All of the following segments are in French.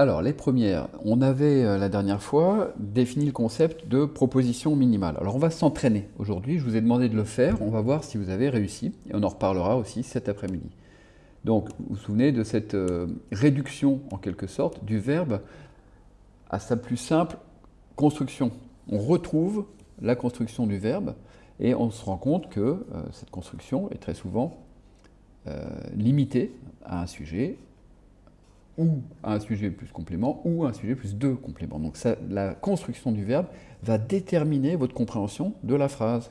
Alors, les premières, on avait euh, la dernière fois défini le concept de proposition minimale. Alors, on va s'entraîner aujourd'hui. Je vous ai demandé de le faire. On va voir si vous avez réussi. Et on en reparlera aussi cet après-midi. Donc, vous vous souvenez de cette euh, réduction, en quelque sorte, du verbe à sa plus simple construction. On retrouve la construction du verbe et on se rend compte que euh, cette construction est très souvent limitée à un sujet, ou un sujet plus complément, ou un sujet plus deux compléments. Donc la construction du verbe va déterminer votre compréhension de la phrase.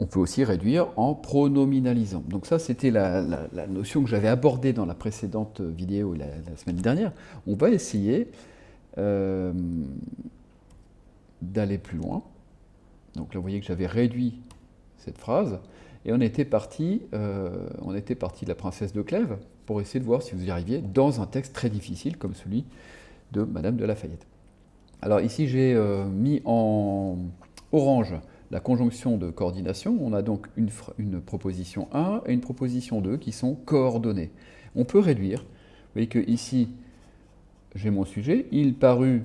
On peut aussi réduire en pronominalisant. Donc ça, c'était la, notion que j'avais abordée dans la précédente vidéo la, semaine dernière. On va essayer euh, d'aller plus loin. Donc là, vous voyez que j'avais réduit cette phrase. Et on était parti, euh, on était parti de la princesse de Clèves pour essayer de voir si vous y arriviez dans un texte très difficile comme celui de Madame de Lafayette. Alors ici, j'ai euh, mis en orange la conjonction de coordination. On a donc une, proposition 1 et une proposition 2 qui sont coordonnées. On peut réduire. Vous voyez que ici, j'ai mon sujet. Il parut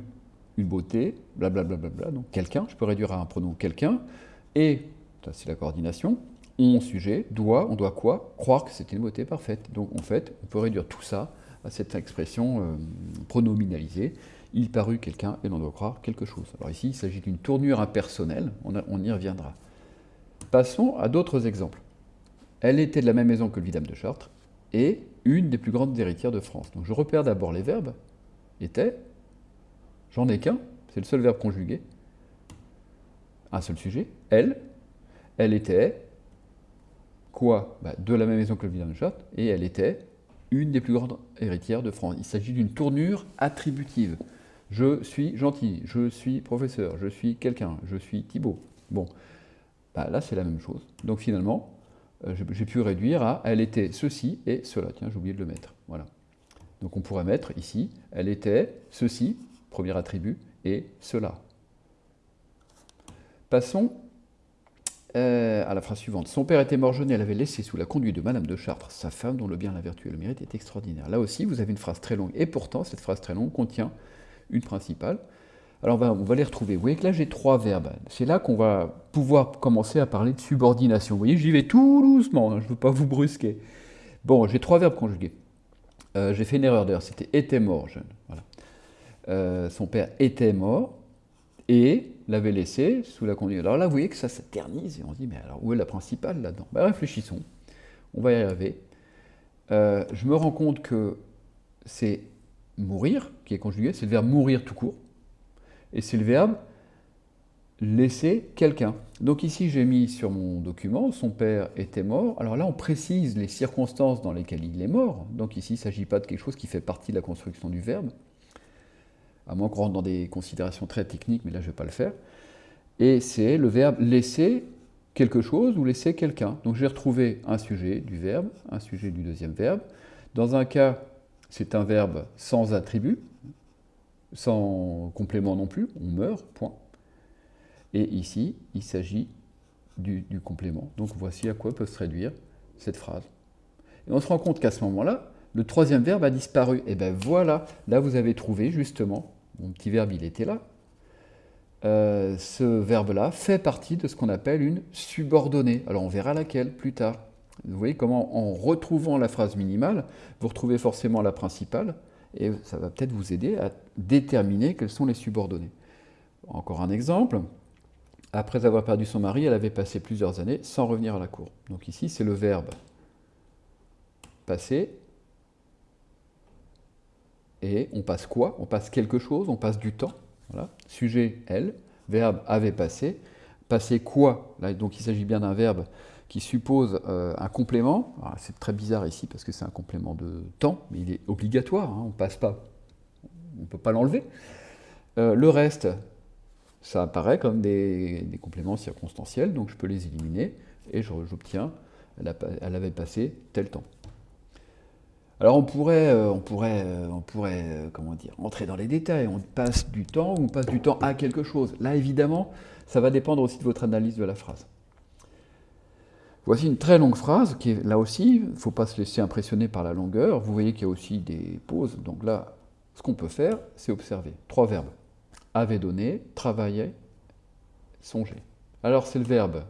une beauté, blablabla, bla, bla, bla, donc quelqu'un. Je peux réduire à un pronom quelqu'un. Et, ça c'est la coordination, on sujet doit, on doit quoi? Croire que c'est une beauté parfaite. Donc en fait, on peut réduire tout ça à cette expression euh, pronominalisée. Il parut quelqu'un et l'on doit croire quelque chose. Alors ici, il s'agit d'une tournure impersonnelle, on, on, y reviendra. Passons à d'autres exemples. Elle était de la même maison que le vidame de Chartres et une des plus grandes héritières de France. Donc je repère d'abord les verbes. Était, j'en ai qu'un, c'est le seul verbe conjugué. Un seul sujet, elle, elle était, bah, De la même maison que le Chartres, et elle était une des plus grandes héritières de France. Il s'agit d'une tournure attributive. Je suis gentil, je suis professeur, je suis quelqu'un, je suis Thibault. Bon, bah, là c'est la même chose. Donc finalement, euh, j'ai pu réduire à elle était ceci et cela. Tiens, j'ai oublié de le mettre. Voilà. Donc on pourrait mettre ici, elle était ceci, premier attribut, et cela. Passons euh, à la phrase suivante. Son père était mort jeune et elle avait laissé sous la conduite de Madame de Chartres sa femme dont le bien, la vertu et le mérite est extraordinaire. Là aussi, vous avez une phrase très longue. Et pourtant, cette phrase très longue contient une principale. Alors, on va, les retrouver. Vous voyez que là, j'ai trois verbes. C'est là qu'on va pouvoir commencer à parler de subordination. Vous voyez, j'y vais tout doucement. Hein, je ne veux pas vous brusquer. Bon, j'ai trois verbes conjugués. Euh, j'ai fait une erreur d'ailleurs. C'était était mort jeune. Voilà. Euh, son père était mort et l'avait laissé sous la conduite. Alors là, vous voyez que ça s'éternise et on se dit, mais alors où est la principale là-dedans? Ben, Réfléchissons, on va y arriver. Euh, je me rends compte que c'est mourir qui est conjugué, c'est le verbe mourir tout court, et c'est le verbe laisser quelqu'un. Donc ici, j'ai mis sur mon document, son père était mort. Alors là, on précise les circonstances dans lesquelles il est mort. Donc ici, il ne s'agit pas de quelque chose qui fait partie de la construction du verbe à moins qu'on rentre dans des considérations très techniques, mais là je ne vais pas le faire. Et c'est le verbe laisser quelque chose ou laisser quelqu'un. Donc j'ai retrouvé un sujet du verbe, un sujet du deuxième verbe. Dans un cas, c'est un verbe sans attribut, sans complément non plus, on meurt, point. Et ici, il s'agit du, complément. Donc voici à quoi peut se réduire cette phrase. Et on se rend compte qu'à ce moment-là, le troisième verbe a disparu. Et bien voilà, là vous avez trouvé justement mon petit verbe il était là, euh, ce verbe-là fait partie de ce qu'on appelle une subordonnée. Alors on verra laquelle plus tard. Vous voyez comment en retrouvant la phrase minimale, vous retrouvez forcément la principale, et ça va peut-être vous aider à déterminer quelles sont les subordonnées. Encore un exemple. Après avoir perdu son mari, elle avait passé plusieurs années sans revenir à la cour. Donc ici, c'est le verbe passer et on passe quoi? On passe quelque chose, on passe du temps. Sujet, elle. Verbe, avait passé. Passer quoi? Donc il s'agit bien d'un verbe qui suppose euh, un complément. C'est très bizarre ici parce que c'est un complément de temps, mais il est obligatoire, hein, on passe pas, on ne peut pas l'enlever. Euh, le reste, ça apparaît comme des, compléments circonstanciels, donc je peux les éliminer et j'obtiens, elle avait passé tel temps. Alors on pourrait, euh, on pourrait, euh, on pourrait euh, comment dire, entrer dans les détails, on passe du temps on passe du temps à quelque chose. Là évidemment, ça va dépendre aussi de votre analyse de la phrase. Voici une très longue phrase qui est là aussi, il ne faut pas se laisser impressionner par la longueur. Vous voyez qu'il y a aussi des pauses. Donc là, ce qu'on peut faire, c'est observer. Trois verbes. Avait donné, travaillait, songer. Alors c'est le verbe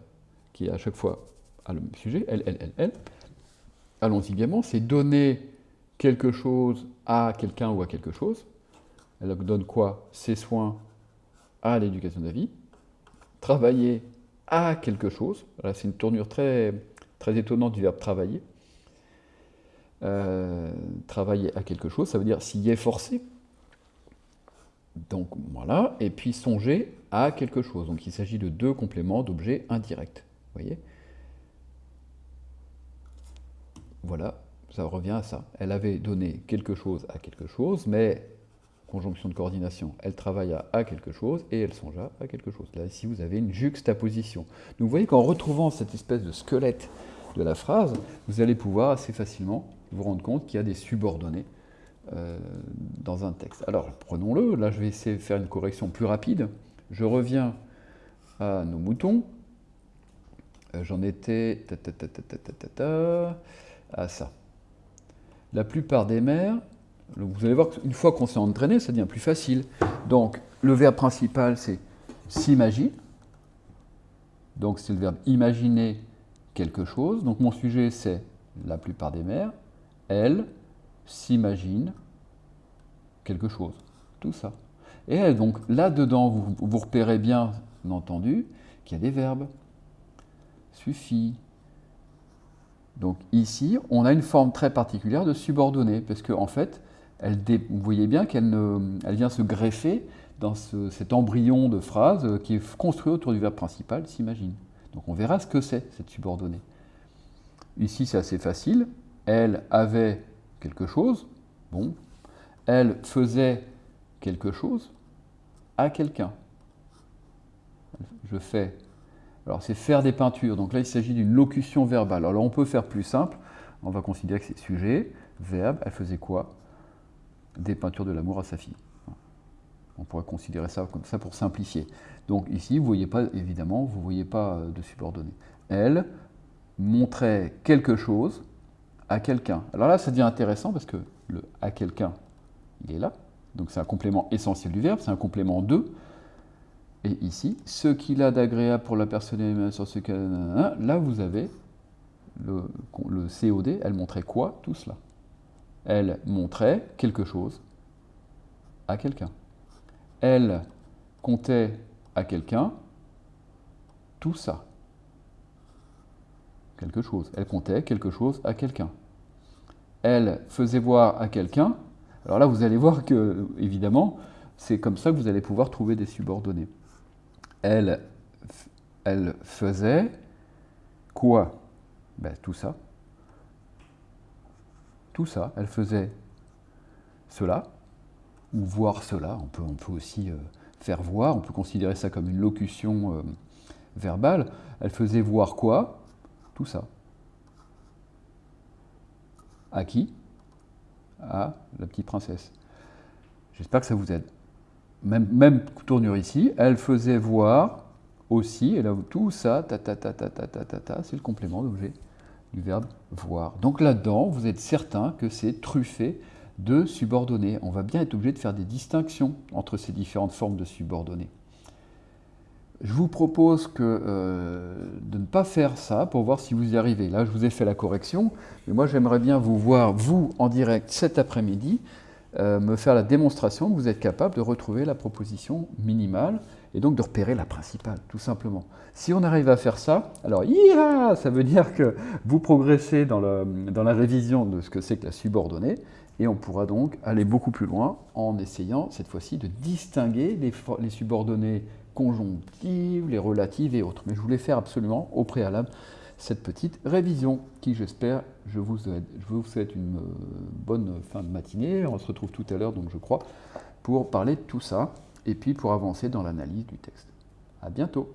qui à chaque fois a le même sujet, elle, elle, elle, elle. Allons-y gaiement, c'est donner quelque chose à quelqu'un ou à quelque chose. Elle donne quoi? Ses soins à l'éducation de la vie. Travailler à quelque chose. Là, c'est une tournure très, étonnante du verbe travailler. Euh, travailler à quelque chose, ça veut dire s'y efforcer. Donc voilà, et puis songer à quelque chose. Donc il s'agit de deux compléments d'objets indirects. voyez? Voilà, ça revient à ça. Elle avait donné quelque chose à quelque chose, mais conjonction de coordination, elle travailla à quelque chose et elle songea à quelque chose. Là, ici, vous avez une juxtaposition. Donc, vous voyez qu'en retrouvant cette espèce de squelette de la phrase, vous allez pouvoir assez facilement vous rendre compte qu'il y a des subordonnées euh, dans un texte. Alors, prenons-le. Là, je vais essayer de faire une correction plus rapide. Je reviens à nos moutons. Euh, j'en étais à ça. La plupart des mères vous allez voir qu'une fois qu'on s'est entraîné, ça devient plus facile. Donc, le verbe principal, c'est s'imagine. Donc, c'est le verbe imaginer quelque chose. Donc, mon sujet, c'est la plupart des mères. Elle s'imagine quelque chose. Tout ça. Et donc, là-dedans, vous, vous repérez bien entendu qu'il y a des verbes. Suffit. Donc ici, on a une forme très particulière de subordonnée, parce qu'en en fait, vous voyez bien qu'elle vient se greffer dans cet embryon de phrase qui est construit autour du verbe principal, s'imagine. Donc on verra ce que c'est, cette subordonnée. Ici, c'est assez facile. Elle avait quelque chose. Bon. Elle faisait quelque chose à quelqu'un. Je fais. Alors, c'est faire des peintures. Donc là, il s'agit d'une locution verbale. Alors, on peut faire plus simple. On va considérer que c'est sujet, verbe. Elle faisait quoi? Des peintures de l'amour à sa fille. On pourrait considérer ça comme ça pour simplifier. Donc ici, vous voyez pas, évidemment, vous ne voyez pas euh, de subordonné. Elle montrait quelque chose à quelqu'un. Alors là, ça devient intéressant parce que le à quelqu'un, il est là. Donc c'est un complément essentiel du verbe, c'est un complément de. Et ici, ce qu'il a d'agréable pour la personne sur ce qu'elle... Là, vous avez le, le COD, elle montrait quoi Tout cela? Elle montrait quelque chose à quelqu'un. Elle comptait à quelqu'un tout ça. Quelque chose. Elle comptait quelque chose à quelqu'un. Elle faisait voir à quelqu'un. Alors là, vous allez voir que, évidemment, c'est comme ça que vous allez pouvoir trouver des subordonnés. Elle, faisait quoi? Ben, Tout ça tout ça. Elle faisait cela, ou voir cela. On peut, on peut aussi euh, faire voir, on peut considérer ça comme une locution euh, verbale. Elle faisait voir quoi? Tout ça. À qui? À la petite princesse. J'espère que ça vous aide. Même, tournure ici, elle faisait voir aussi, et là, tout ça, ta ta ta ta ta ta ta, ta c'est le complément d'objet du verbe voir. Donc là-dedans, vous êtes certain que c'est truffé de subordonnés. On va bien être obligé de faire des distinctions entre ces différentes formes de subordonnés. Je vous propose que, euh, de ne pas faire ça pour voir si vous y arrivez. Là, je vous ai fait la correction, mais moi, j'aimerais bien vous voir, vous, en direct cet après-midi, euh, me faire la démonstration que vous êtes capable de retrouver la proposition minimale et donc de repérer la principale, tout simplement. Si on arrive à faire ça, alors ça veut dire que vous progressez dans, la révision de ce que c'est que la subordonnée, et on pourra donc aller beaucoup plus loin en essayant cette fois-ci de distinguer les, les, subordonnées conjonctives, les relatives et autres. Mais je voulais faire absolument au préalable cette petite révision qui, j'espère, je vous, souhaite une euh, bonne fin de matinée. On se retrouve tout à l'heure, donc je crois, pour parler de tout ça et puis pour avancer dans l'analyse du texte. À bientôt